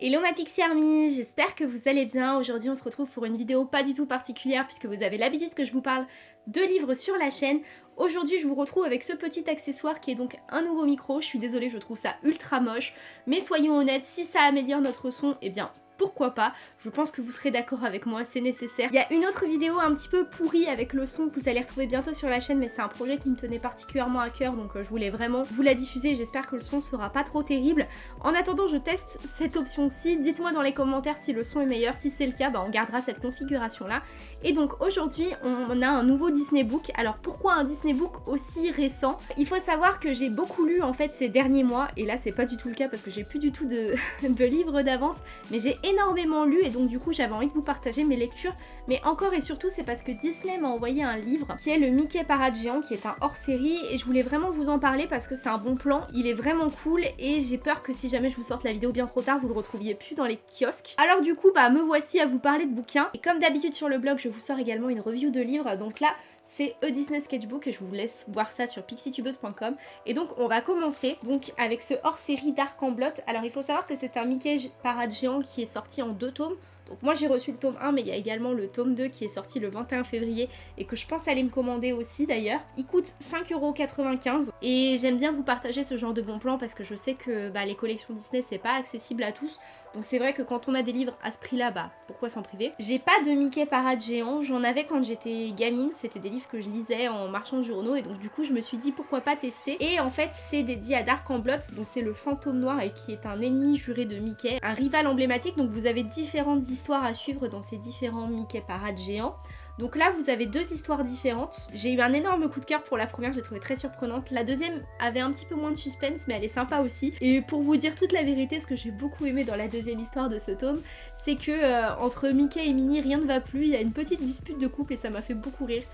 Hello ma Pixie Army, j'espère que vous allez bien. Aujourd'hui on se retrouve pour une vidéo pas du tout particulière puisque vous avez l'habitude que je vous parle de livres sur la chaîne. Aujourd'hui je vous retrouve avec ce petit accessoire qui est donc un nouveau micro. Je suis désolée, je trouve ça ultra moche. Mais soyons honnêtes, si ça améliore notre son, eh bien pourquoi pas, je pense que vous serez d'accord avec moi, c'est nécessaire. Il y a une autre vidéo un petit peu pourrie avec le son que vous allez retrouver bientôt sur la chaîne, mais c'est un projet qui me tenait particulièrement à cœur, donc euh, je voulais vraiment vous la diffuser, j'espère que le son sera pas trop terrible. En attendant, je teste cette option-ci, dites-moi dans les commentaires si le son est meilleur, si c'est le cas, bah, on gardera cette configuration-là. Et donc aujourd'hui, on a un nouveau Disney Book. Alors pourquoi un Disney Book aussi récent? Il faut savoir que j'ai beaucoup lu en fait ces derniers mois, et là c'est pas du tout le cas parce que j'ai plus du tout de, de livres d'avance, mais j'ai énormément lu et donc du coup j'avais envie de vous partager mes lectures mais encore et surtout c'est parce que Disney m'a envoyé un livre qui est le Mickey Parade Géant qui est un hors-série et je voulais vraiment vous en parler parce que c'est un bon plan, il est vraiment cool et j'ai peur que si jamais je vous sorte la vidéo bien trop tard vous le retrouviez plus dans les kiosques. Alors du coup bah me voici à vous parler de bouquins et comme d'habitude sur le blog je vous sors également une review de livres donc là c'est A Disney Sketchbook et je vous laisse voir ça sur pixietubeuse.com et donc on va commencer donc avec ce hors-série Dark en Blot. Alors il faut savoir que c'est un Mickey Parade Géant qui est sorti en deux tomes donc moi j'ai reçu le tome 1 mais il y a également le tome 2 qui est sorti le 21 février et que je pense aller me commander aussi d'ailleurs. Il coûte 5,95€ et j'aime bien vous partager ce genre de bons plans parce que je sais que bah, les collections Disney c'est pas accessible à tous. Donc c'est vrai que quand on a des livres à ce prix là, bah pourquoi s'en priver? J'ai pas de Mickey Parade géant, j'en avais quand j'étais gamine, c'était des livres que je lisais en marchand de journaux et donc du coup je me suis dit pourquoi pas tester? Et en fait c'est dédié à Dark en Blot, donc c'est le fantôme noir et qui est un ennemi juré de Mickey, un rival emblématique donc vous avez différentes histoires à suivre dans ces différents Mickey Parade géants. Donc là, vous avez deux histoires différentes. J'ai eu un énorme coup de cœur pour la première, j'ai trouvé très surprenante. La deuxième avait un petit peu moins de suspense, mais elle est sympa aussi. Et pour vous dire toute la vérité, ce que j'ai beaucoup aimé dans la deuxième histoire de ce tome, c'est que euh, entre Mickey et Minnie, rien ne va plus. Il y a une petite dispute de couple et ça m'a fait beaucoup rire.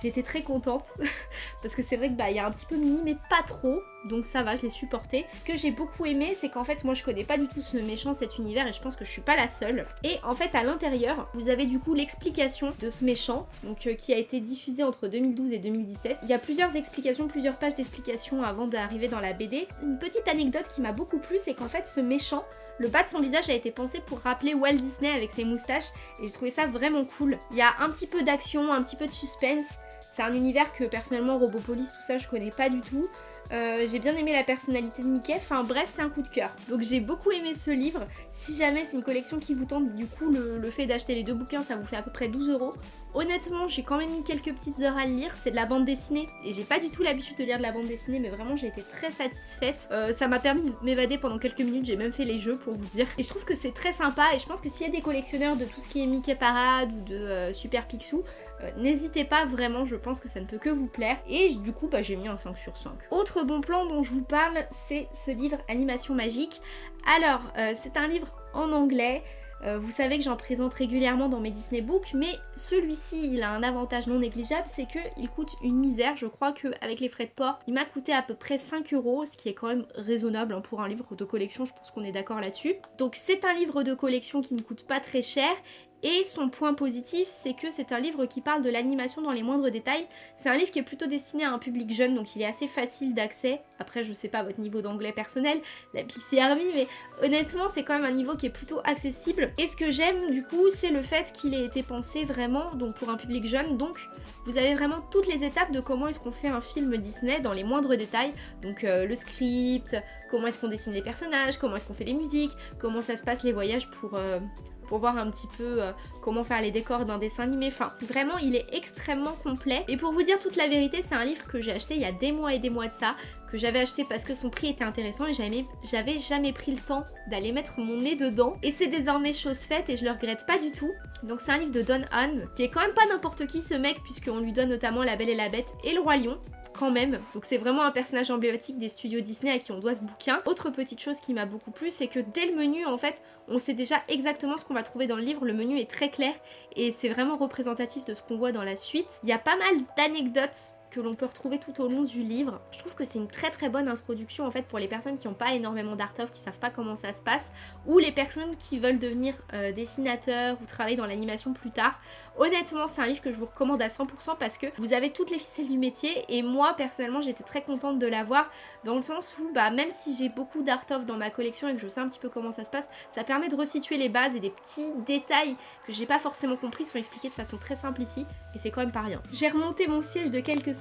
J'étais très contente parce que c'est vrai que bah il y a un petit peu mini mais pas trop donc ça va je l'ai supporté. Ce que j'ai beaucoup aimé c'est qu'en fait moi je connais pas du tout ce méchant cet univers et je pense que je suis pas la seule. Et en fait à l'intérieur vous avez du coup l'explication de ce méchant donc euh, qui a été diffusé entre 2012 et 2017. Il y a plusieurs explications, plusieurs pages d'explications avant d'arriver dans la BD. Une petite anecdote qui m'a beaucoup plu c'est qu'en fait ce méchant le bas de son visage a été pensé pour rappeler Walt Disney avec ses moustaches et j'ai trouvé ça vraiment cool. Il y a un petit peu d'action, un petit peu de suspense. C'est un univers que personnellement Robopolis tout ça je connais pas du tout. Euh, j'ai bien aimé la personnalité de Mickey, enfin bref c'est un coup de cœur. Donc j'ai beaucoup aimé ce livre, si jamais c'est une collection qui vous tente, du coup le, fait d'acheter les deux bouquins ça vous fait à peu près 12 euros. Honnêtement j'ai quand même mis quelques petites heures à le lire, c'est de la bande dessinée et j'ai pas du tout l'habitude de lire de la bande dessinée mais vraiment j'ai été très satisfaite. Euh, ça m'a permis de m'évader pendant quelques minutes, j'ai même fait les jeux pour vous dire. Et je trouve que c'est très sympa et je pense que s'il y a des collectionneurs de tout ce qui est Mickey Parade ou de euh, Super Picsou, n'hésitez pas vraiment, je pense que ça ne peut que vous plaire. Et du coup bah, j'ai mis un 5 sur 5. Autre bon plan dont je vous parle, c'est ce livre Animation Magique. Alors, euh, c'est un livre en anglais. Euh, vous savez que j'en présente régulièrement dans mes Disney Books, mais celui-ci, il a un avantage non négligeable, c'est qu'il coûte une misère. Je crois qu'avec les frais de port, il m'a coûté à peu près 5 euros, ce qui est quand même raisonnable hein, pour un livre de collection, je pense qu'on est d'accord là-dessus. Donc c'est un livre de collection qui ne coûte pas très cher et son point positif, c'est que c'est un livre qui parle de l'animation dans les moindres détails. C'est un livre qui est plutôt destiné à un public jeune, donc il est assez facile d'accès. Après, je sais pas votre niveau d'anglais personnel, la Pixie Army, mais honnêtement, c'est quand même un niveau qui est plutôt accessible. Et ce que j'aime, du coup, c'est le fait qu'il ait été pensé vraiment donc pour un public jeune. Donc, vous avez vraiment toutes les étapes de comment est-ce qu'on fait un film Disney dans les moindres détails. Donc, euh, le script, comment est-ce qu'on dessine les personnages, comment est-ce qu'on fait les musiques, comment ça se passe les voyages pour... Euh, pour voir un petit peu euh, comment faire les décors d'un dessin animé. Enfin, vraiment, il est extrêmement complet. Et pour vous dire toute la vérité, c'est un livre que j'ai acheté il y a des mois et des mois de ça, que j'avais acheté parce que son prix était intéressant et j'avais jamais pris le temps d'aller mettre mon nez dedans. Et c'est désormais chose faite et je le regrette pas du tout. Donc c'est un livre de Don Hahn, qui est quand même pas n'importe qui ce mec, puisqu'on lui donne notamment La Belle et la Bête et Le Roi Lion quand même. Donc c'est vraiment un personnage emblématique des studios Disney à qui on doit ce bouquin. Autre petite chose qui m'a beaucoup plu, c'est que dès le menu, en fait, on sait déjà exactement ce qu'on va trouver dans le livre. Le menu est très clair et c'est vraiment représentatif de ce qu'on voit dans la suite. Il y a pas mal d'anecdotes que l'on peut retrouver tout au long du livre. Je trouve que c'est une très très bonne introduction en fait pour les personnes qui n'ont pas énormément d'art of, qui savent pas comment ça se passe, ou les personnes qui veulent devenir euh, dessinateurs ou travailler dans l'animation plus tard. Honnêtement, c'est un livre que je vous recommande à 100% parce que vous avez toutes les ficelles du métier et moi personnellement j'étais très contente de l'avoir dans le sens où bah, même si j'ai beaucoup d'art of dans ma collection et que je sais un petit peu comment ça se passe, ça permet de resituer les bases et des petits détails que j'ai pas forcément compris sont expliqués de façon très simple ici et c'est quand même pas rien. J'ai remonté mon siège de quelques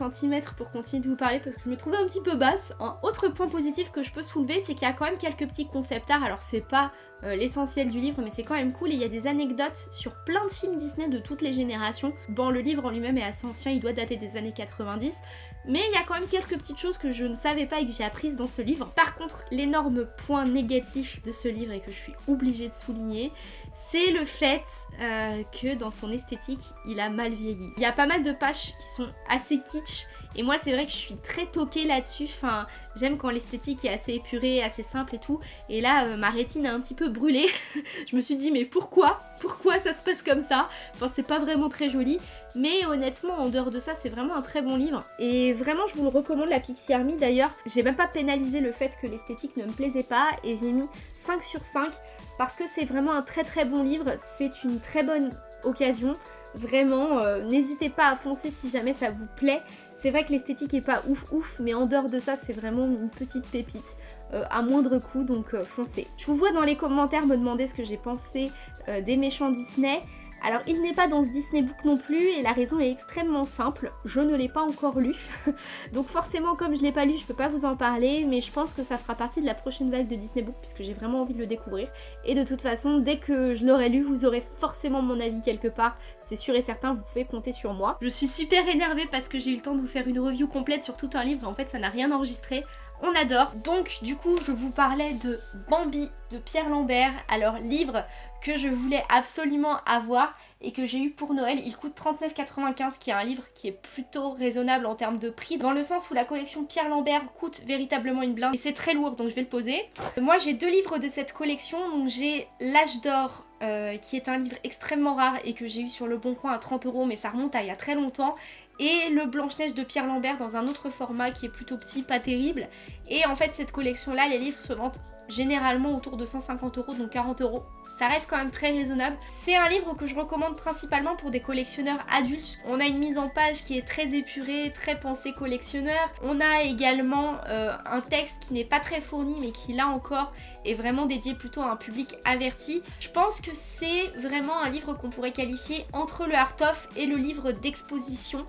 pour continuer de vous parler parce que je me trouvais un petit peu basse. Un autre point positif que je peux soulever c'est qu'il y a quand même quelques petits concept art, alors c'est pas euh, l'essentiel du livre, mais c'est quand même cool. Il y a des anecdotes sur plein de films Disney de toutes les générations. Bon, le livre en lui-même est assez ancien, il doit dater des années 90, mais il y a quand même quelques petites choses que je ne savais pas et que j'ai apprises dans ce livre. Par contre, l'énorme point négatif de ce livre et que je suis obligée de souligner, c'est le fait euh, que dans son esthétique, il a mal vieilli. Il y a pas mal de pages qui sont assez kitsch et moi c'est vrai que je suis très toquée là-dessus, enfin j'aime quand l'esthétique est assez épurée, assez simple et tout. Et là euh, ma rétine a un petit peu brûlé, je me suis dit mais pourquoi? Pourquoi ça se passe comme ça? Enfin c'est pas vraiment très joli. Mais honnêtement en dehors de ça c'est vraiment un très bon livre. Et vraiment je vous le recommande la Pixie Army d'ailleurs. J'ai même pas pénalisé le fait que l'esthétique ne me plaisait pas et j'ai mis 5 sur 5 parce que c'est vraiment un très très bon livre. C'est une très bonne occasion. Vraiment, euh, n'hésitez pas à foncer si jamais ça vous plaît. C'est vrai que l'esthétique est pas ouf ouf, mais en dehors de ça, c'est vraiment une petite pépite euh, à moindre coût, donc euh, foncez. Je vous vois dans les commentaires me demander ce que j'ai pensé euh, des méchants Disney. Alors il n'est pas dans ce Disney Book non plus et la raison est extrêmement simple, je ne l'ai pas encore lu. Donc forcément comme je l'ai pas lu je peux pas vous en parler mais je pense que ça fera partie de la prochaine vague de Disney Book puisque j'ai vraiment envie de le découvrir. Et de toute façon dès que je l'aurai lu vous aurez forcément mon avis quelque part, c'est sûr et certain vous pouvez compter sur moi. Je suis super énervée parce que j'ai eu le temps de vous faire une review complète sur tout un livre et en fait ça n'a rien enregistré on adore. Donc du coup je vous parlais de Bambi de Pierre Lambert, alors livre que je voulais absolument avoir et que j'ai eu pour Noël. Il coûte 39,95 qui est un livre qui est plutôt raisonnable en termes de prix dans le sens où la collection Pierre Lambert coûte véritablement une blinde et c'est très lourd donc je vais le poser. Moi j'ai deux livres de cette collection donc j'ai L'âge d'or euh, qui est un livre extrêmement rare et que j'ai eu sur le bon coin à 30 euros mais ça remonte à il y a très longtemps et le Blanche-Neige de Pierre Lambert dans un autre format qui est plutôt petit, pas terrible. Et en fait cette collection là, les livres se vendent généralement autour de 150 euros, donc 40 euros. Ça reste quand même très raisonnable. C'est un livre que je recommande principalement pour des collectionneurs adultes. On a une mise en page qui est très épurée, très pensée collectionneur. On a également euh, un texte qui n'est pas très fourni mais qui là encore est vraiment dédié plutôt à un public averti. Je pense que c'est vraiment un livre qu'on pourrait qualifier entre le art-of et le livre d'exposition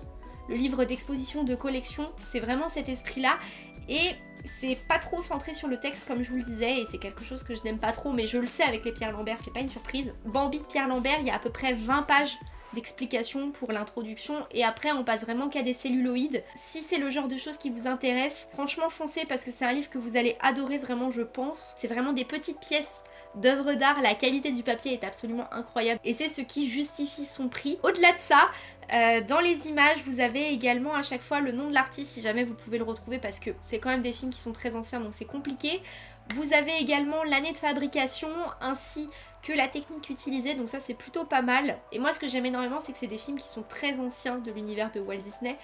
le livre d'exposition de collection, c'est vraiment cet esprit-là. Et c'est pas trop centré sur le texte comme je vous le disais et c'est quelque chose que je n'aime pas trop mais je le sais avec les Pierre Lambert, c'est pas une surprise. Bambi de Pierre Lambert, il y a à peu près 20 pages d'explications pour l'introduction et après on passe vraiment qu'à des celluloïdes. Si c'est le genre de choses qui vous intéresse, franchement foncez parce que c'est un livre que vous allez adorer vraiment je pense. C'est vraiment des petites pièces d'œuvres d'art, la qualité du papier est absolument incroyable et c'est ce qui justifie son prix. Au-delà de ça, euh, dans les images, vous avez également à chaque fois le nom de l'artiste si jamais vous pouvez le retrouver parce que c'est quand même des films qui sont très anciens donc c'est compliqué. Vous avez également l'année de fabrication ainsi que la technique utilisée donc ça c'est plutôt pas mal. Et moi ce que j'aime énormément c'est que c'est des films qui sont très anciens de l'univers de Walt Disney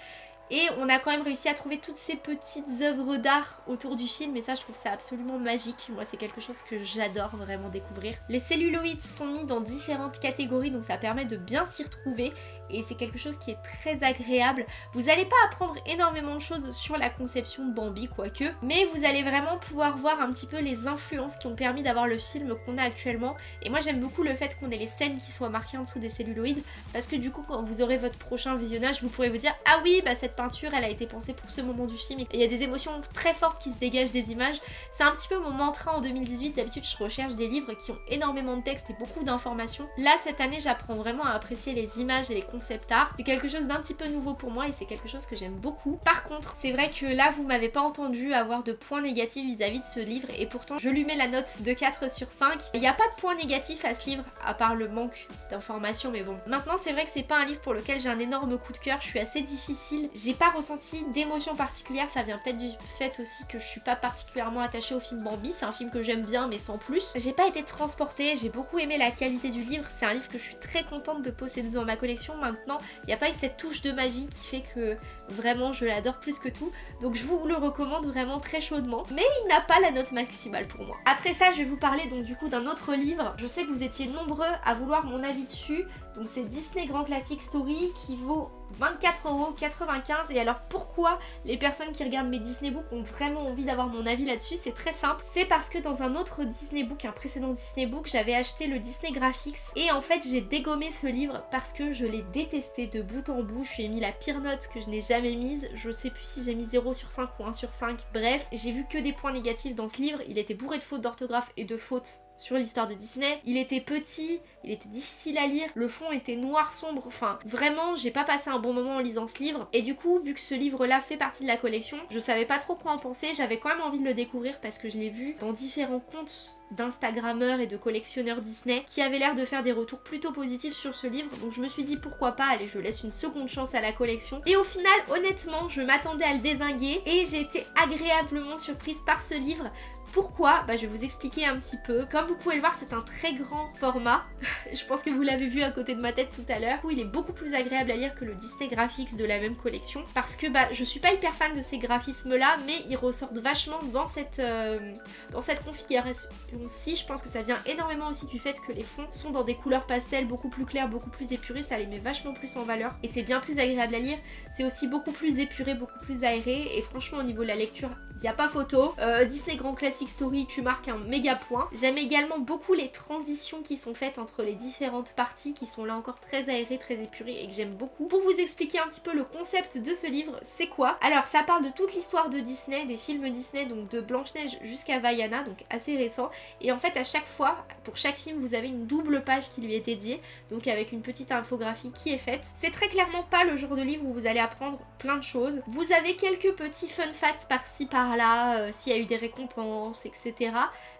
et on a quand même réussi à trouver toutes ces petites œuvres d'art autour du film et ça je trouve ça absolument magique. Moi c'est quelque chose que j'adore vraiment découvrir. Les celluloïdes sont mis dans différentes catégories donc ça permet de bien s'y retrouver et c'est quelque chose qui est très agréable. Vous n'allez pas apprendre énormément de choses sur la conception de Bambi quoique, mais vous allez vraiment pouvoir voir un petit peu les influences qui ont permis d'avoir le film qu'on a actuellement et moi j'aime beaucoup le fait qu'on ait les scènes qui soient marquées en dessous des celluloïdes parce que du coup quand vous aurez votre prochain visionnage vous pourrez vous dire ah oui bah cette elle a été pensée pour ce moment du film. Et il y a des émotions très fortes qui se dégagent des images. C'est un petit peu mon mantra en 2018. D'habitude, je recherche des livres qui ont énormément de texte et beaucoup d'informations. Là, cette année, j'apprends vraiment à apprécier les images et les concepts art. C'est quelque chose d'un petit peu nouveau pour moi et c'est quelque chose que j'aime beaucoup. Par contre, c'est vrai que là, vous m'avez pas entendu avoir de points négatifs vis-à-vis de ce livre et pourtant, je lui mets la note de 4 sur 5. Il n'y a pas de points négatifs à ce livre, à part le manque d'informations, mais bon. Maintenant, c'est vrai que c'est pas un livre pour lequel j'ai un énorme coup de cœur. Je suis assez difficile. J'ai pas ressenti d'émotion particulière, ça vient peut-être du fait aussi que je suis pas particulièrement attachée au film Bambi, c'est un film que j'aime bien mais sans plus. J'ai pas été transportée, j'ai beaucoup aimé la qualité du livre, c'est un livre que je suis très contente de posséder dans ma collection maintenant. Il n'y a pas eu cette touche de magie qui fait que vraiment je l'adore plus que tout, donc je vous le recommande vraiment très chaudement. Mais il n'a pas la note maximale pour moi. Après ça, je vais vous parler donc du coup d'un autre livre. Je sais que vous étiez nombreux à vouloir mon avis dessus, donc c'est Disney Grand Classic Story qui vaut 24,95€ et alors pourquoi les personnes qui regardent mes Disney Books ont vraiment envie d'avoir mon avis là-dessus? C'est très simple, c'est parce que dans un autre Disney Book, un précédent Disney Book, j'avais acheté le Disney Graphics. Et en fait j'ai dégommé ce livre parce que je l'ai détesté de bout en bout, je lui ai mis la pire note que je n'ai jamais mise, je sais plus si j'ai mis 0 sur 5 ou 1 sur 5, bref, j'ai vu que des points négatifs dans ce livre, il était bourré de fautes d'orthographe et de fautes sur l'histoire de Disney. Il était petit, il était difficile à lire, le fond était noir sombre, enfin vraiment j'ai pas passé un bon moment en lisant ce livre. Et du coup vu que ce livre là fait partie de la collection, je savais pas trop quoi en penser, j'avais quand même envie de le découvrir parce que je l'ai vu dans différents comptes d'instagrammeurs et de collectionneurs Disney qui avaient l'air de faire des retours plutôt positifs sur ce livre. Donc je me suis dit pourquoi pas, allez je laisse une seconde chance à la collection. Et au final honnêtement je m'attendais à le désinguer et j'ai été agréablement surprise par ce livre pourquoi bah, Je vais vous expliquer un petit peu. Comme vous pouvez le voir, c'est un très grand format. je pense que vous l'avez vu à côté de ma tête tout à l'heure. Où il est beaucoup plus agréable à lire que le Disney Graphics de la même collection. Parce que bah, je suis pas hyper fan de ces graphismes-là, mais ils ressortent vachement dans cette, euh, cette configuration-ci. Je pense que ça vient énormément aussi du fait que les fonds sont dans des couleurs pastel beaucoup plus claires, beaucoup plus épurées. Ça les met vachement plus en valeur. Et c'est bien plus agréable à lire. C'est aussi beaucoup plus épuré, beaucoup plus aéré. Et franchement, au niveau de la lecture, il n'y a pas photo. Euh, Disney Grand Classic Story, tu marques un méga point. J'aime également beaucoup les transitions qui sont faites entre les différentes parties, qui sont là encore très aérées, très épurées et que j'aime beaucoup. Pour vous expliquer un petit peu le concept de ce livre, c'est quoi? Alors ça parle de toute l'histoire de Disney, des films Disney, donc de Blanche-Neige jusqu'à Vaiana, donc assez récent. Et en fait à chaque fois, pour chaque film, vous avez une double page qui lui est dédiée, donc avec une petite infographie qui est faite. C'est très clairement pas le genre de livre où vous allez apprendre plein de choses. Vous avez quelques petits fun facts par-ci par là, euh, s'il y a eu des récompenses, etc.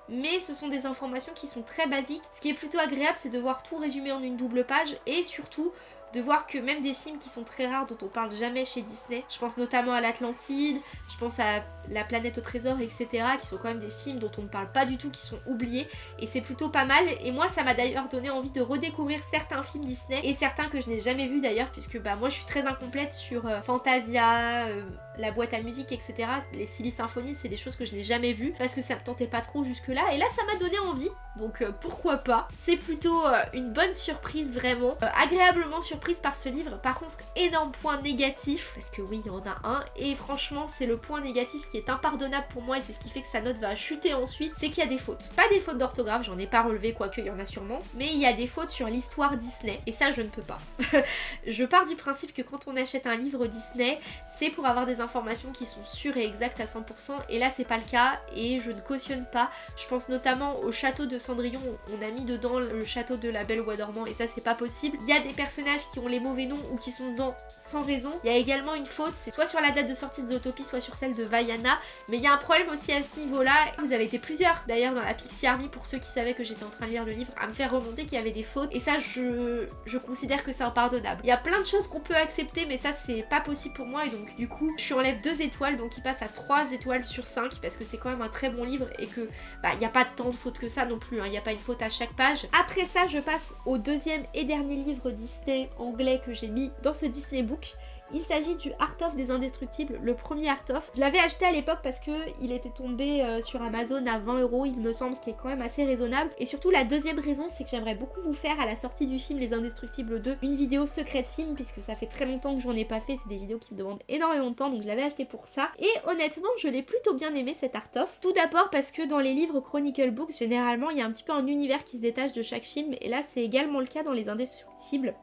Mais ce sont des informations qui sont très basiques. Ce qui est plutôt agréable, c'est de voir tout résumé en une double page et surtout de voir que même des films qui sont très rares, dont on parle jamais chez Disney, je pense notamment à l'Atlantide, je pense à La planète au trésor, etc., qui sont quand même des films dont on ne parle pas du tout, qui sont oubliés, et c'est plutôt pas mal, et moi ça m'a d'ailleurs donné envie de redécouvrir certains films Disney, et certains que je n'ai jamais vus d'ailleurs, puisque bah moi je suis très incomplète sur euh, Fantasia, euh, la boîte à musique, etc. Les Silly Symphonies, c'est des choses que je n'ai jamais vues, parce que ça me tentait pas trop jusque là, et là ça m'a donné envie, donc euh, pourquoi pas. C'est plutôt une bonne surprise vraiment, agréablement surprise prise par ce livre. Par contre, énorme point négatif, parce que oui, il y en a un, et franchement, c'est le point négatif qui est impardonnable pour moi, et c'est ce qui fait que sa note va chuter ensuite, c'est qu'il y a des fautes. Pas des fautes d'orthographe, j'en ai pas relevé, quoique il y en a sûrement, mais il y a des fautes sur l'histoire Disney, et ça, je ne peux pas. je pars du principe que quand on achète un livre Disney, c'est pour avoir des informations qui sont sûres et exactes à 100%, et là, c'est pas le cas, et je ne cautionne pas. Je pense notamment au château de Cendrillon, on a mis dedans le château de la Belle au Bois dormant, et ça, c'est pas possible. Il y a des personnages qui ont les mauvais noms ou qui sont dedans sans raison. Il y a également une faute, c'est soit sur la date de sortie de Zootopie, soit sur celle de Vaiana. Mais il y a un problème aussi à ce niveau-là. Vous avez été plusieurs d'ailleurs dans la Pixie Army, pour ceux qui savaient que j'étais en train de lire le livre, à me faire remonter qu'il y avait des fautes. Et ça, je, je considère que c'est impardonnable. Il y a plein de choses qu'on peut accepter, mais ça, c'est pas possible pour moi. Et donc, du coup, je suis enlève 2 étoiles, donc il passe à 3 étoiles sur 5, parce que c'est quand même un très bon livre et que bah, il n'y a pas tant de fautes que ça non plus. Hein. Il n'y a pas une faute à chaque page. Après ça, je passe au deuxième et dernier livre Disney anglais que j'ai mis dans ce Disney Book. Il s'agit du Art of des Indestructibles, le premier Art of. Je l'avais acheté à l'époque parce que il était tombé euh, sur Amazon à 20 euros, il me semble, ce qui est quand même assez raisonnable. Et surtout, la deuxième raison, c'est que j'aimerais beaucoup vous faire à la sortie du film Les Indestructibles 2 une vidéo secrète film, puisque ça fait très longtemps que j'en ai pas fait. C'est des vidéos qui me demandent énormément de temps, donc je l'avais acheté pour ça. Et honnêtement, je l'ai plutôt bien aimé cet Art of. Tout d'abord parce que dans les livres Chronicle Books, généralement, il y a un petit peu un univers qui se détache de chaque film. Et là, c'est également le cas dans Les Indestructibles.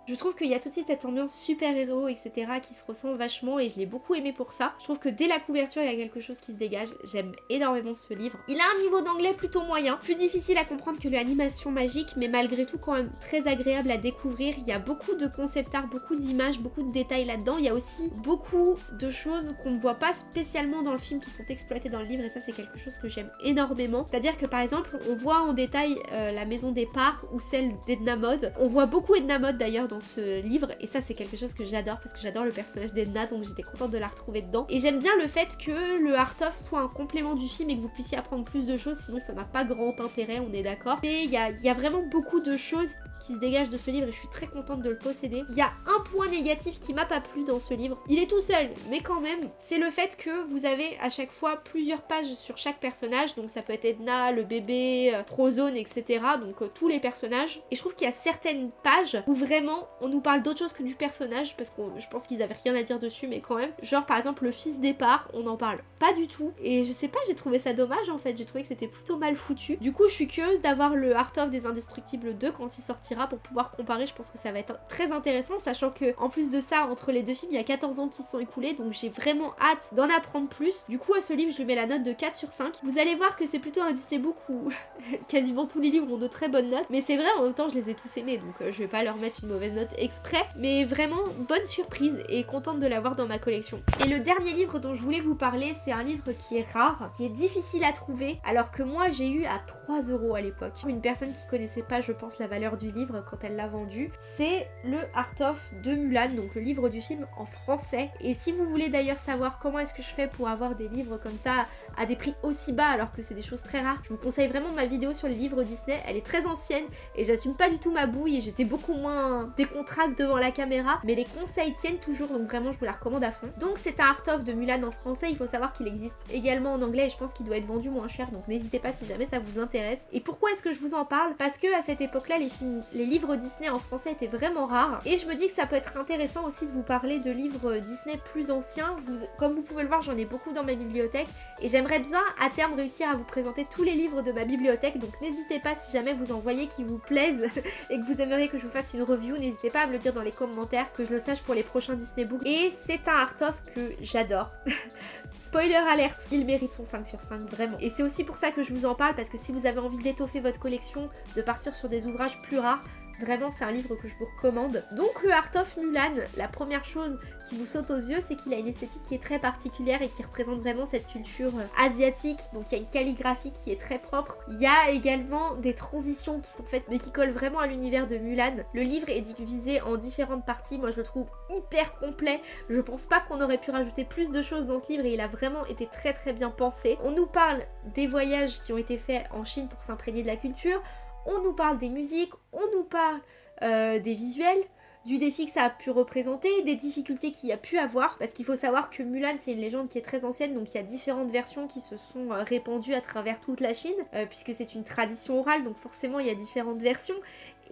Je trouve qu'il y a tout de suite cette ambiance super-héros, etc. qui se ressent vachement et je l'ai beaucoup aimé pour ça. Je trouve que dès la couverture, il y a quelque chose qui se dégage. J'aime énormément ce livre. Il a un niveau d'anglais plutôt moyen, plus difficile à comprendre que l'animation magique, mais malgré tout quand même très agréable à découvrir. Il y a beaucoup de concept art, beaucoup d'images, beaucoup de détails là-dedans. Il y a aussi beaucoup de choses qu'on ne voit pas spécialement dans le film qui sont exploitées dans le livre et ça c'est quelque chose que j'aime énormément. C'est-à-dire que par exemple, on voit en détail euh, la maison des parts ou celle d'Edna Mode. On voit beaucoup Edna mode d'ailleurs dans ce livre et ça c'est quelque chose que j'adore parce que j'adore le personnage d'Edna donc j'étais contente de la retrouver dedans. Et j'aime bien le fait que le art of soit un complément du film et que vous puissiez apprendre plus de choses sinon ça n'a pas grand intérêt, on est d'accord. Mais il y a, y a vraiment beaucoup de choses qui se dégage de ce livre et je suis très contente de le posséder. Il y a un point négatif qui m'a pas plu dans ce livre. Il est tout seul, mais quand même, c'est le fait que vous avez à chaque fois plusieurs pages sur chaque personnage. Donc ça peut être Edna, le bébé, euh, Frozone, etc. Donc euh, tous les personnages. Et je trouve qu'il y a certaines pages où vraiment on nous parle d'autre chose que du personnage parce que je pense qu'ils avaient rien à dire dessus, mais quand même. Genre par exemple le fils départ, on n'en parle pas du tout. Et je sais pas, j'ai trouvé ça dommage en fait. J'ai trouvé que c'était plutôt mal foutu. Du coup, je suis curieuse d'avoir le Art of des Indestructibles 2 quand il sortira pour pouvoir comparer. Je pense que ça va être très intéressant, sachant que en plus de ça, entre les deux films, il y a 14 ans qui se sont écoulés, donc j'ai vraiment hâte d'en apprendre plus. Du coup, à ce livre, je lui mets la note de 4 sur 5. Vous allez voir que c'est plutôt un Disney Book où quasiment tous les livres ont de très bonnes notes, mais c'est vrai, en même temps, je les ai tous aimés, donc euh, je vais pas leur mettre une mauvaise note exprès, mais vraiment bonne surprise et contente de l'avoir dans ma collection. Et le dernier livre dont je voulais vous parler, c'est un livre qui est rare, qui est difficile à trouver, alors que moi, j'ai eu à 3 euros à l'époque. Une personne qui connaissait pas, je pense, la valeur du livre quand elle l'a vendu. C'est le Art of de Mulan, donc le livre du film en français. Et si vous voulez d'ailleurs savoir comment est-ce que je fais pour avoir des livres comme ça à des prix aussi bas alors que c'est des choses très rares, je vous conseille vraiment ma vidéo sur les livres Disney. Elle est très ancienne et j'assume pas du tout ma bouille et j'étais beaucoup moins décontracte devant la caméra. Mais les conseils tiennent toujours donc vraiment je vous la recommande à fond. Donc c'est un Art of de Mulan en français. Il faut savoir qu'il existe également en anglais et je pense qu'il doit être vendu moins cher donc n'hésitez pas si jamais ça vous intéresse. Et pourquoi est-ce que je vous en parle? Parce que à cette époque-là les films, les livres Disney en français étaient vraiment rares. Et je me dis que ça peut être intéressant aussi de vous parler de livres Disney plus anciens. comme vous pouvez le voir, j'en ai beaucoup dans ma bibliothèque. Et j'aimerais bien à terme réussir à vous présenter tous les livres de ma bibliothèque. Donc n'hésitez pas si jamais vous en voyez qui vous plaisent et que vous aimeriez que je vous fasse une review, n'hésitez pas à me le dire dans les commentaires, que je le sache pour les prochains Disney Books. Et c'est un art-of que j'adore. Spoiler alerte, il mérite son 5 sur 5, vraiment. Et c'est aussi pour ça que je vous en parle, parce que si vous avez envie d'étoffer votre collection, de partir sur des ouvrages plus rares, Vraiment, c'est un livre que je vous recommande. Donc le Art of Mulan, la première chose qui vous saute aux yeux, c'est qu'il a une esthétique qui est très particulière et qui représente vraiment cette culture euh, asiatique. Donc il y a une calligraphie qui est très propre. Il y a également des transitions qui sont faites mais qui collent vraiment à l'univers de Mulan. Le livre est divisé en différentes parties. Moi, je le trouve hyper complet. Je pense pas qu'on aurait pu rajouter plus de choses dans ce livre et il a vraiment été très très bien pensé. On nous parle des voyages qui ont été faits en Chine pour s'imprégner de la culture on nous parle des musiques, on nous parle euh, des visuels, du défi que ça a pu représenter, des difficultés qu'il y a pu avoir, parce qu'il faut savoir que Mulan c'est une légende qui est très ancienne, donc il y a différentes versions qui se sont euh, répandues à travers toute la Chine, euh, puisque c'est une tradition orale, donc forcément il y a différentes versions,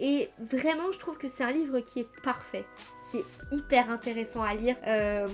et vraiment je trouve que c'est un livre qui est parfait, qui est hyper intéressant à lire.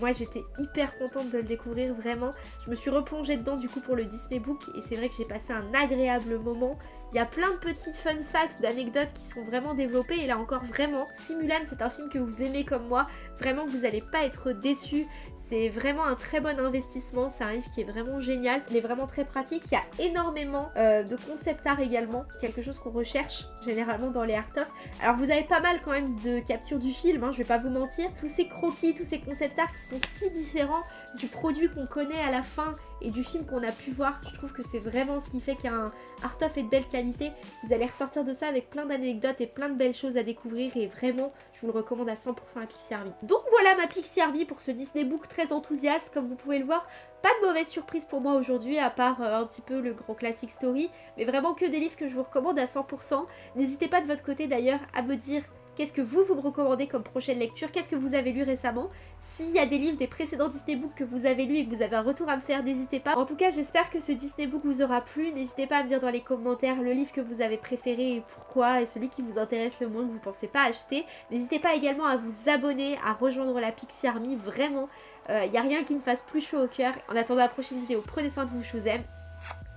moi j'étais hyper contente de le découvrir vraiment. Je me suis replongée dedans du coup pour le Disney Book et c'est vrai que j'ai passé un agréable moment. Il y a plein de petites fun facts, d'anecdotes qui sont vraiment développées et là encore vraiment, si Mulan c'est un film que vous aimez comme moi, vraiment vous n'allez pas être déçus. C'est vraiment un très bon investissement, c'est un livre qui est vraiment génial, il est vraiment très pratique, il y a énormément euh, de concept art également, quelque chose qu'on recherche généralement dans les art of. Alors vous avez pas mal quand même de captures du film, hein, je vais pas vous mentir, tous ces croquis, tous ces concept art qui sont si différents du produit qu'on connaît à la fin et du film qu'on a pu voir. Je trouve que c'est vraiment ce qui fait qu'il y a un art of et de belle qualité. Vous allez ressortir de ça avec plein d'anecdotes et plein de belles choses à découvrir et vraiment, je vous le recommande à 100% à Pixie Army. Donc voilà ma Pixie Army pour ce Disney Book très enthousiaste, comme vous pouvez le voir. Pas de mauvaise surprise pour moi aujourd'hui, à part euh, un petit peu le grand classic story, mais vraiment que des livres que je vous recommande à 100%. N'hésitez pas de votre côté d'ailleurs à me dire Qu'est-ce que vous, vous me recommandez comme prochaine lecture? Qu'est-ce que vous avez lu récemment? S'il y a des livres des précédents Disney Books que vous avez lus et que vous avez un retour à me faire, n'hésitez pas. En tout cas, j'espère que ce Disney Book vous aura plu. N'hésitez pas à me dire dans les commentaires le livre que vous avez préféré et pourquoi, et celui qui vous intéresse le moins que vous pensez pas acheter. N'hésitez pas également à vous abonner, à rejoindre la Pixie Army, vraiment. Il euh, n'y a rien qui me fasse plus chaud au cœur. En attendant la prochaine vidéo, prenez soin de vous, je vous aime.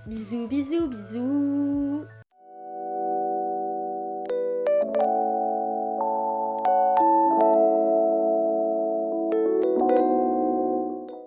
Bisous, bisous, bisous